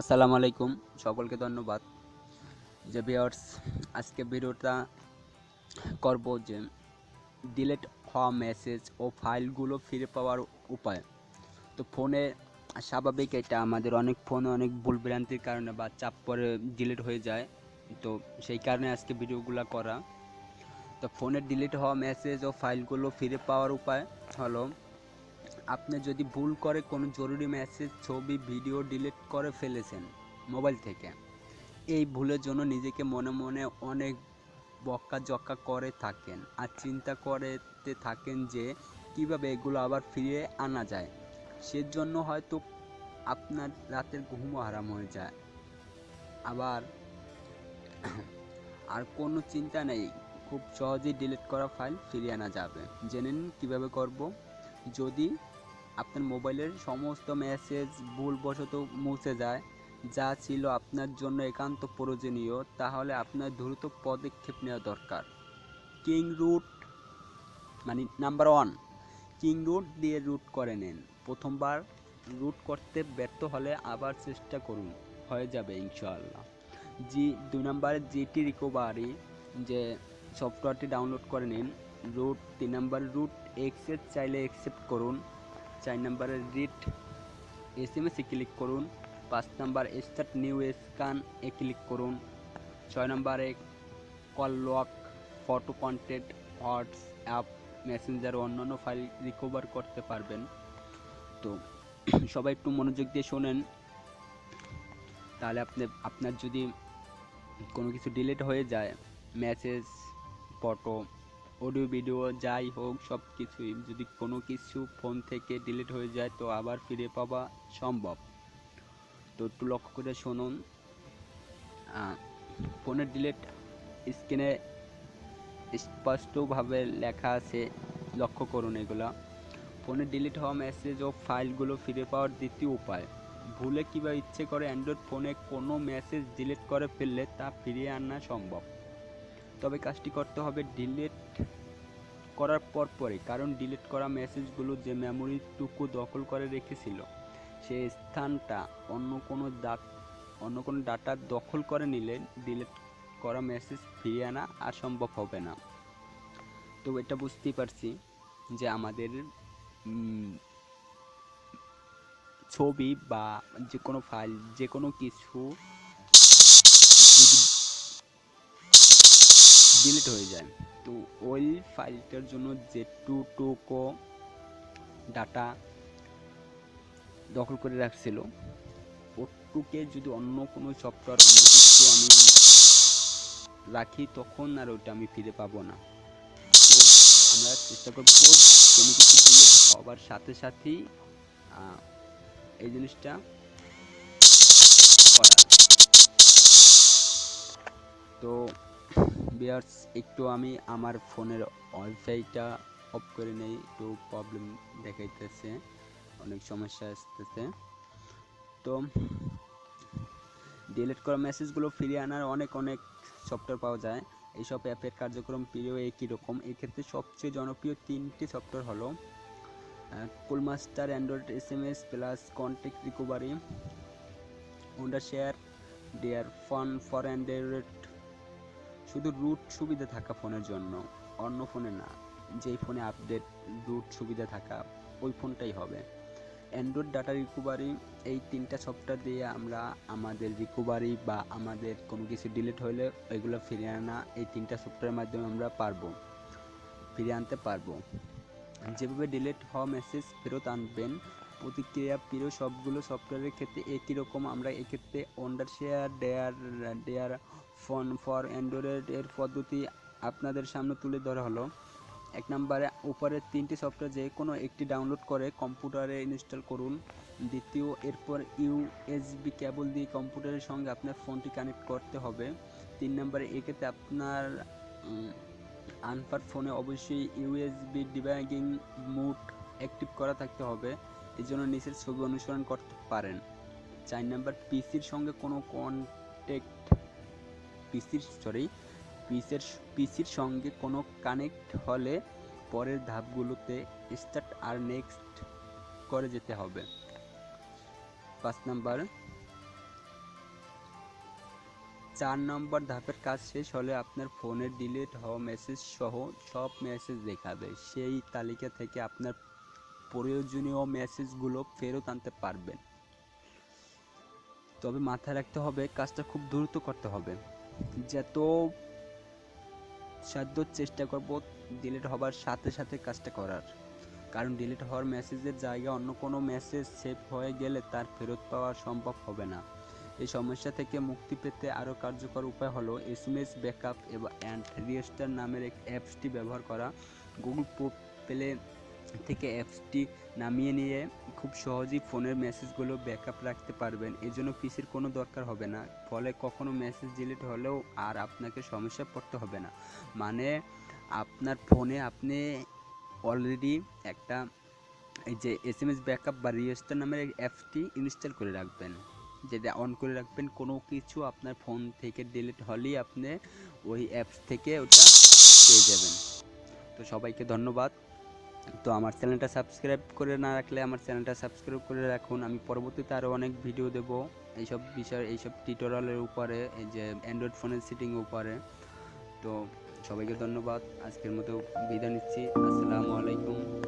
আসসালামু আলাইকুম, সকলকে ধন্যবাদ। যে ভিউয়ার্স আজকে ভিডিওটা করব যে ডিলেট হওয়া মেসেজ ও ফাইলগুলো ফিরে পাওয়ার উপায়। তো ফোনে স্বাভাবিক এটা, আমাদের অনেক ফোনে অনেক ভুল ভ্রান্তির কারণে বা চাপ পরে ডিলিট হয়ে যায়। তো সেই কারণে আজকে ভিডিওগুলো করা। তো ফোনে ডিলিট হওয়া মেসেজ ও ফাইলগুলো ফিরে পাওয়ার উপায় হলো আপনি যদি ভুল করে কোনো জরুরি মেসেজ ছবি ভিডিও ডিলিট করে ফেলেছেন মোবাইল থেকে, এই ভুলের জন্য নিজেকে মনে মনে অনেক বক্কা জক্কা করে থাকেন আর চিন্তা করতে থাকেন যে কীভাবে এগুলো আবার ফিরিয়ে আনা যায়। সেজন্য হয়তো আপনার রাতের ঘুমও হারাম হয়ে যায়। আবার আর কোনো চিন্তা নেই, খুব সহজেই ডিলিট করা ফাইল ফিরিয়ে আনা যাবে। জেনে নিন কীভাবে করব। যদি আপনার মোবাইলের সমস্ত মেসেজ ভুলবশত মুছে যায়। যা ছিল আপনার জন্য একান্ত প্রয়োজনীয়, তাহলে আপনার দ্রুত পদক্ষেপ নেওয়া দরকার। কিং রুট মানে নাম্বার ওয়ান কিং রুট দিয়ে রুট করে নিন। প্রথমবার রুট করতে ব্যর্থ হলে আবার চেষ্টা করুন, হয়ে যাবে ইনশাআল্লাহ। জি দুই নম্বরে জিটি রিকভারি যে সফটওয়্যারটি ডাউনলোড করে নিন রুট তিন নম্বর রুট এক্সেপ্ট চাইলে অ্যাকসেপ্ট করুন। চার নম্বরে রিট এস এম এসে ক্লিক করুন, পাঁচ নম্বর স্টার্ট নিউ স্ক্যান এ ক্লিক করুন, ছয় নম্বরে call log photo content WhatsApp Messenger অন্যান্য ফাইল রিকভার করতে পারবেন। তো সবাই একটু মনোযোগ দিয়ে শোনেন, তাহলে আপনি, আপনার যদি কোনো কিছু ডিলিট হয়ে যায় মেসেজ ফটো অডিও, ভিডিও, যাই হোক সব কিছুই যদি কোনো কিছু ফোন থেকে ডিলিট হয়ে যায়, তো আবার ফিরে পাওয়া সম্ভব। তো একটু লক্ষ্য করে শুনুন। ফোনের ডিলিট স্ক্রিনে স্পষ্টভাবে লেখা আছে, লক্ষ্য করুন এগুলা। ফোনে ডিলিট হওয়া মেসেজ ও ফাইলগুলো ফিরে পাওয়ার দ্বিতীয় উপায়। ভুলে কিংবা ইচ্ছে করে অ্যান্ড্রয়েড ফোনে কোনো মেসেজ ডিলিট করে ফেললে তা ফিরিয়ে আনা সম্ভব। তবে কাজটি করতে হবে ডিলিট করার পর পরে কারণ ডিলিট করা মেসেজগুলো যে মেমোরিটুকু দখল করে রেখেছিল সেই স্থানটা অন্য কোনো ডাট অন্য কোনো ডাটা দখল করে নিলে ডিলিট করা মেসেজ ফিরিয়ে আনা আর সম্ভব হবে না। তো এটা বুঝতেই পারছি যে আমাদের ছবি বা যে কোনো ফাইল, যে কোনো কিছু ডিলিট হয়ে যায়। তো ওই ফাইলটার জন্য যেটুকু ডাটা দখল করে রাখছিল। ওটুকে যদি অন্য কোনো সফটওয়্যার অন্য কিছু আমি রাখি, তখন আর ওইটা আমি ফিরে পাবো না। তো আমরা চেষ্টা করব কোনো কিছু ডিলিট হওয়ার সাথে সাথেই এই জিনিসটা করা বিয়ার্স, একটু আমি আমার ফোনের ওয়াইফাইটা অফ করে নেই, একটু প্রবলেম দেখাইতেছে, অনেক সমস্যা আসতেছে। তো ডিলিট করা মেসেজগুলো ফিরিয়ে আনার অনেক অনেক সফটওয়্যার পাওয়া যায়। এইসব অ্যাপের কার্যক্রম প্রিয় একই রকম? এক্ষেত্রে সবচেয়ে জনপ্রিয় তিনটি সফটওয়্যার হলো Coolmuster Android S M S plus contact recovery Wondershare dear Fone for Android শুধু রুট সুবিধা থাকা ফোনের জন্য, অন্য ফোনে না। যেই ফোনে আপডেট রুট সুবিধা থাকা, ওই ফোনটাই হবে। অ্যান্ড্রয়েড ডাটা রিকভারি এই তিনটা সফটওয়্যার দিয়ে আমরা আমাদের রিকভারি বা আমাদের কোনো কিছু ডিলিট হলে ওইগুলো ফিরিয়ে আনা, এই তিনটা সফটওয়্যারের মাধ্যমে আমরা পারব, ফিরিয়ে আনতে পারব। যেভাবে ডিলিট হওয়া মেসেজ ফেরত আনবেন প্রতিক্রিয়া প্রিয় সবগুলো সফটওয়্যারের ক্ষেত্রে একই রকম। আমরা এক্ষেত্রে Wondershare dear dear Fone for Android এর পদ্ধতি আপনাদের সামনে তুলে ধরা হলো। এক নম্বরে উপরের তিনটি সফটওয়্যার যে কোনো একটি ডাউনলোড করে কম্পিউটারে ইনস্টল করুন। দ্বিতীয়, এরপর ইউএসবি কেবল দিয়ে কম্পিউটারের সঙ্গে আপনার ফোনটি কানেক্ট করতে হবে। তিন নম্বরে, এক্ষেত্রে আপনার আনপার ফোনে অবশ্যই ইউএসবি ডিবাগিং মুড অ্যাক্টিভ করা থাকতে হবে। এই জন্য নিচের ছবি অনুসরণ করতে পারেন। চার নাম্বার, পিসির সঙ্গে কোনো কন্টেক্ট পিসির সরি পিসের, পিসির সঙ্গে কোনো কানেক্ট হলে পরের ধাপগুলোতে স্টার্ট আর নেক্সট করে যেতে হবে। পাঁচ নাম্বার, চার নম্বর ধাপের কাজ শেষ হলে আপনার ফোনে ডিলিট হওয়া মেসেজ সহ সব মেসেজ দেখাবে। সেই তালিকা থেকে আপনার প্রয়োজনীয় মেসেজগুলো ফেরত আনতে পারবেন। তবে মাথায় রাখতে হবে, কাজটা খুব দ্রুত করতে হবে। যত সাধ্য চেষ্টা করব ডিলিট হবার সাথে সাথে কাজটা করার। কারণ ডিলিট হওয়ার মেসেজের জায়গায় অন্য কোনো মেসেজ সেভ হয়ে গেলে তার ফেরত পাওয়া সম্ভব হবে না। এই সমস্যা থেকে মুক্তি পেতে আরও কার্যকর উপায় হলো এস এম এস ব্যাকআপ এবং অ্যান্ড রিয়েস্টার নামের এক অ্যাপসটি ব্যবহার করা। গুগল প্লে থেকে অ্যাপসটি নামিয়ে নিয়ে খুব সহজেই ফোনের মেসেজগুলো ব্যাকআপ রাখতে পারবেন। এজন্য পিসির কোনো দরকার হবে না। ফলে কখনো মেসেজ ডিলিট হলেও আর আপনাকে সমস্যা পড়তে হবে না। মানে আপনার ফোনে আপনি অলরেডি একটা এই যে এস এম এস ব্যাকআপ বা রিয়েস্টার নামের অ্যাপসটি ইনস্টল করে রাখবেন। যেটা অন করে রাখবেন। কোনো কিছু আপনার ফোন থেকে ডিলিট হলেই আপনি ওই অ্যাপস থেকে ওটা পেয়ে যাবেন। তো সবাইকে ধন্যবাদ। তো আমার চ্যানেলটা সাবস্ক্রাইব করে না রাখলে আমার চ্যানেলটা সাবস্ক্রাইব করে রাখুন। আমি পরবর্তীতে আরও অনেক ভিডিও দেব এইসব বিষয়, এইসব টিউটোরিয়ালের উপরে, এই যে অ্যান্ড্রয়েড ফোনের সেটিং উপরে। তো সবাইকে ধন্যবাদ। আজকের মতো বিদায় নিচ্ছি। আসসালামু আলাইকুম।